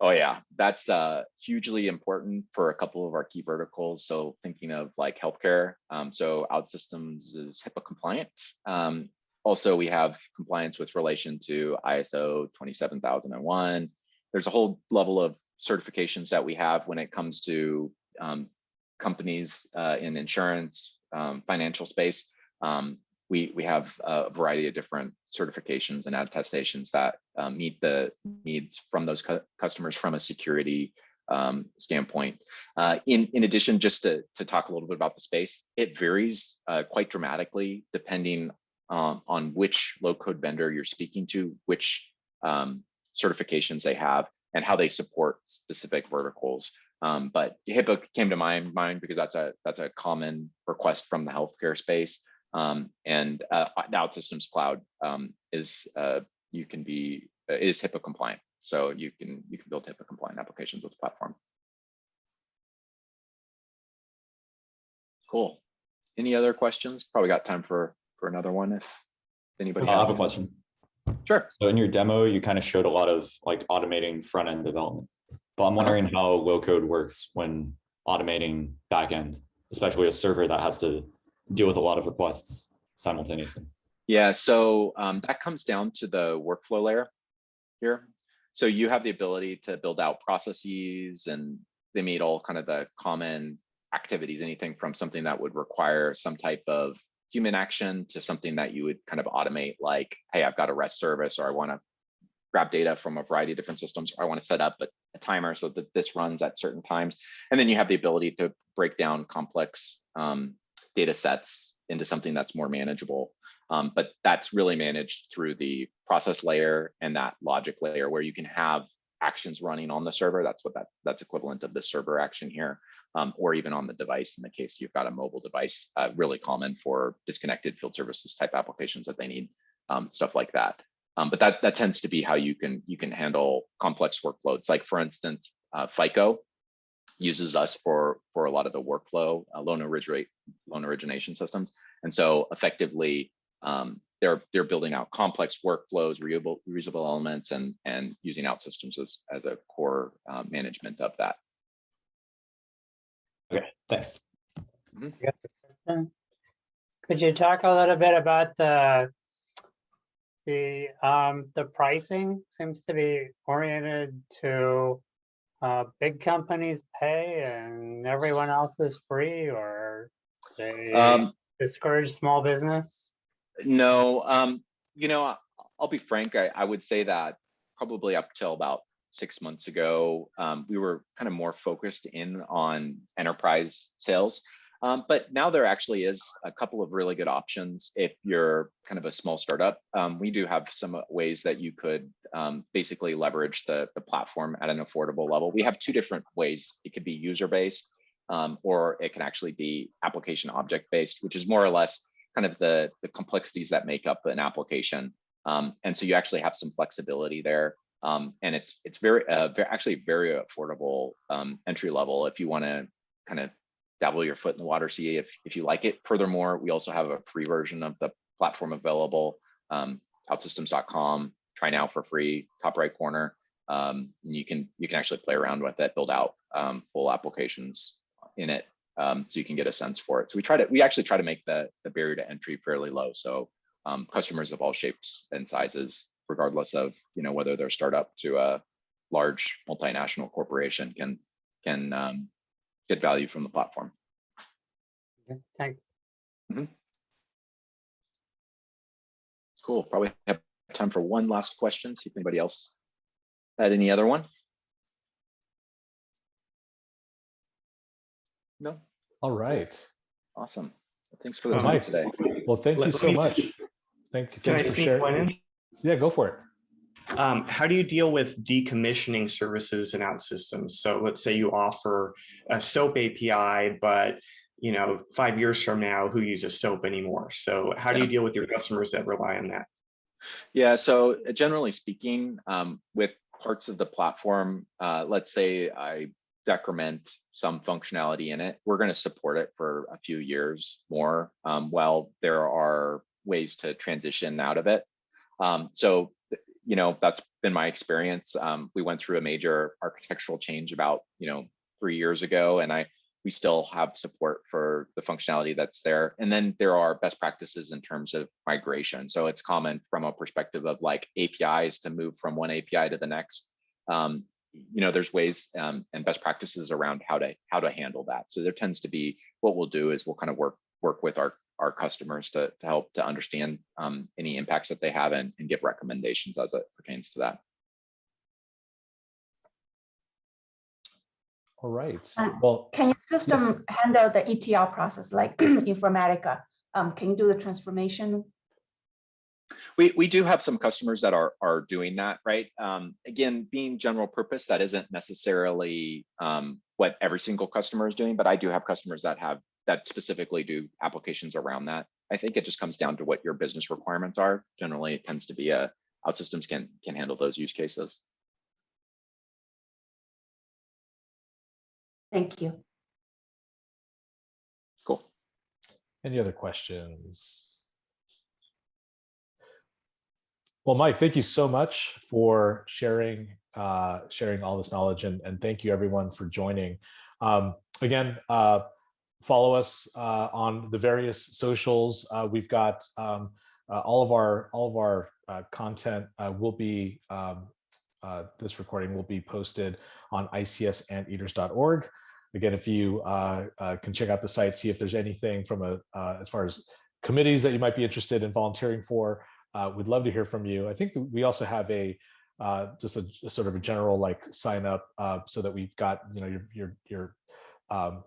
Oh yeah, that's uh, hugely important for a couple of our key verticals. So thinking of like healthcare, um, so OutSystems is HIPAA compliant. Um, also, we have compliance with relation to ISO 27001. There's a whole level of certifications that we have when it comes to um, companies uh, in insurance, um, financial space. Um, we we have a variety of different certifications and attestations that um, meet the needs from those cu- customers from a security um, standpoint. Uh, in in addition, just to to talk a little bit about the space, it varies uh, quite dramatically depending um, on which low code vendor you're speaking to, which um, certifications they have, and how they support specific verticals. Um, but HIPAA came to my mind because that's a that's a common request from the healthcare space. Um, and uh, the OutSystems Cloud um, is uh, you can be uh, is HIPAA compliant, so you can you can build HIPAA compliant applications with the platform. Cool. Any other questions? Probably got time for for another one if anybody. I has have a question. Sure. So in your demo, you kind of showed a lot of like automating front end development. But I'm wondering how low code works when automating backend, especially a server that has to deal with a lot of requests simultaneously. Yeah, so um, that comes down to the workflow layer here. So you have the ability to build out processes and they meet all kind of the common activities, anything from something that would require some type of human action to something that you would kind of automate like, hey, I've got a REST service or I want to grab data from a variety of different systems I want to set up a, a timer so that this runs at certain times. And then you have the ability to break down complex um, data sets into something that's more manageable. Um, but that's really managed through the process layer and that logic layer where you can have actions running on the server. That's what that, that's equivalent of the server action here. Um, or even on the device in the case you've got a mobile device, uh, really common for disconnected field services type applications that they need, um, stuff like that. Um, but that that tends to be how you can you can handle complex workloads. Like for instance, uh, FICO uses us for for a lot of the workflow uh, loan originate loan origination systems, and so effectively um, they're they're building out complex workflows, reusable reusable elements, and and using OutSystems as as a core uh, management of that. Okay, thanks. Could you talk a little bit about the the um the pricing seems to be oriented to uh big companies pay and everyone else is free or they Um, discourage small business? No, um, you know, I'll be frank, I, I would say that probably up till about six months ago, um, we were kind of more focused in on enterprise sales. Um, but now there actually is a couple of really good options if you're kind of a small startup. Um, we do have some ways that you could um, basically leverage the, the platform at an affordable level. We have two different ways. It could be user-based um, or it can actually be application object-based, which is more or less kind of the, the complexities that make up an application. Um, and so you actually have some flexibility there. Um, and it's it's very, uh, very actually very affordable entry level if you want to kind of dabble your foot in the water, see if if you like it. Furthermore, we also have a free version of the platform available. Um, outsystems.com. Try now for free. Top right corner. Um, and you can you can actually play around with it, build out um, full applications in it um, so you can get a sense for it. So we try to, we actually try to make the, the barrier to entry fairly low. So um, customers of all shapes and sizes, regardless of, you know, whether they're startup to a large multinational corporation can, can um, get value from the platform. Okay, Thanks. Mm-hmm. Cool. Probably have time for one last question. See if anybody else had any other one. No, All right. awesome. Well, Thanks for the time Mike. today. Well, thank you so me- much. Thank you. Can I for sneak one sharing. in? Yeah, go for it. Um, how do you deal with decommissioning services and OutSystems? So let's say you offer a SOAP API, but you know, five years from now, who uses SOAP anymore? So how do you deal with your customers that rely on that? Yeah, so uh, generally speaking, um, with parts of the platform, uh, let's say I decrement some functionality in it, we're going to support it for a few years more um, while there are ways to transition out of it. Um, so, you know, that's been my experience. Um, we went through a major architectural change about, you know, three years ago, and I we still have support for the functionality that's there. And then there are best practices in terms of migration. So it's common from a perspective of like APIs to move from one API to the next. Um, you know, there's ways um, and best practices around how to how to handle that. So there tends to be what we'll do is we'll kind of work work with our our customers to, to help to understand um, any impacts that they have and, and give recommendations as it pertains to that. All right. Um, Well, Can your system handle the ETL process like Informatica? Um, can you do the transformation? We, we do have some customers that are, are doing that, right? Um, again, being general purpose, that isn't necessarily um, what every single customer is doing, but I do have customers that have, that specifically do applications around that. I think it just comes down to what your business requirements are. Generally, it tends to be a, OutSystems can, can handle those use cases. Thank you. Cool. any other questions? Well, Mike, thank you so much for sharing uh, sharing all this knowledge and, and thank you everyone for joining. Um, again, uh, follow us uh, on the various socials. Uh, we've got um, uh, all of our all of our uh, content uh, will be um, uh, this recording will be posted on icsanteaters.org. Again, if you can check out the site, see if there's anything from a as far as committees that you might be interested in volunteering for. We'd love to hear from you. I think we also have a just a, a sort of a general like sign up so that we've got you know your your your um,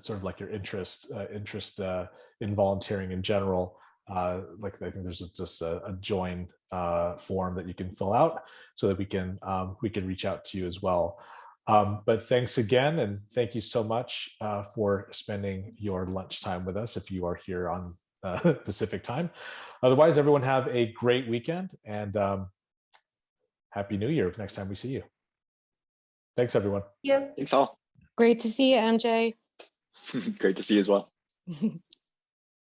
sort of like your interest uh, interest uh, in volunteering in general. Uh, like I think there's a- just a, a join uh, form that you can fill out so that we can um, we can reach out to you as well. Um, but thanks again, and thank you so much uh, for spending your lunchtime with us if you are here on uh, Pacific time. Otherwise, everyone have a great weekend and um, happy New Year next time we see you. Thanks, everyone. Yeah. Thanks all. Great to see you, MJ. Great to see you as well.